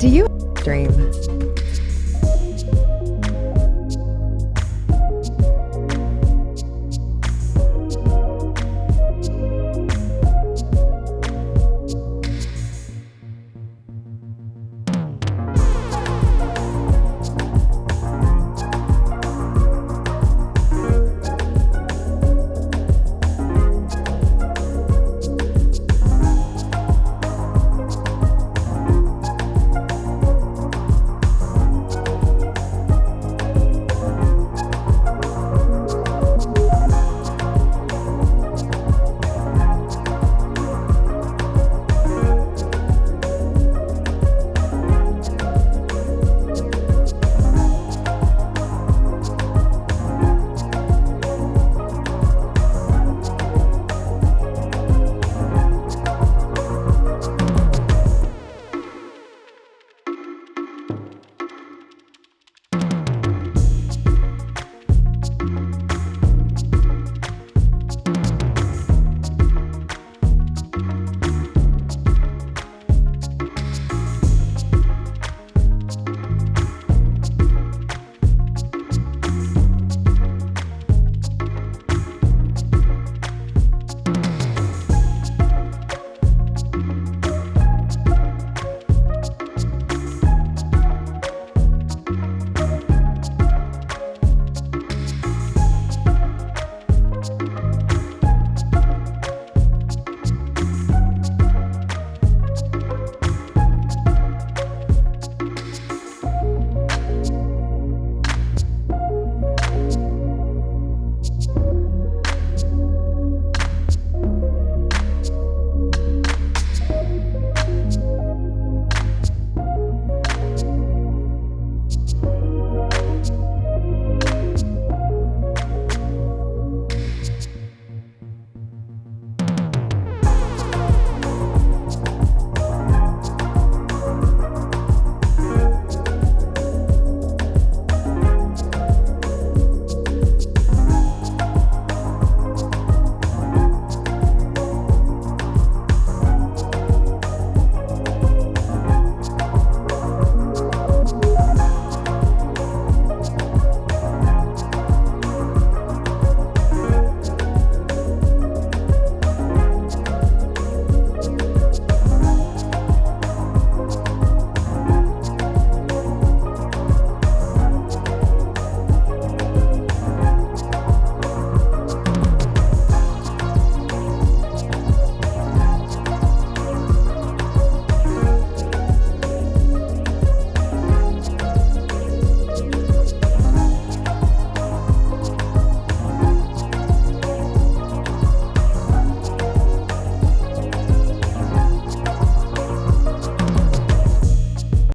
Do you dream?